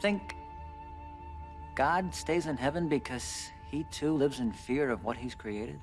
think God stays in heaven because he too lives in fear of what he's created?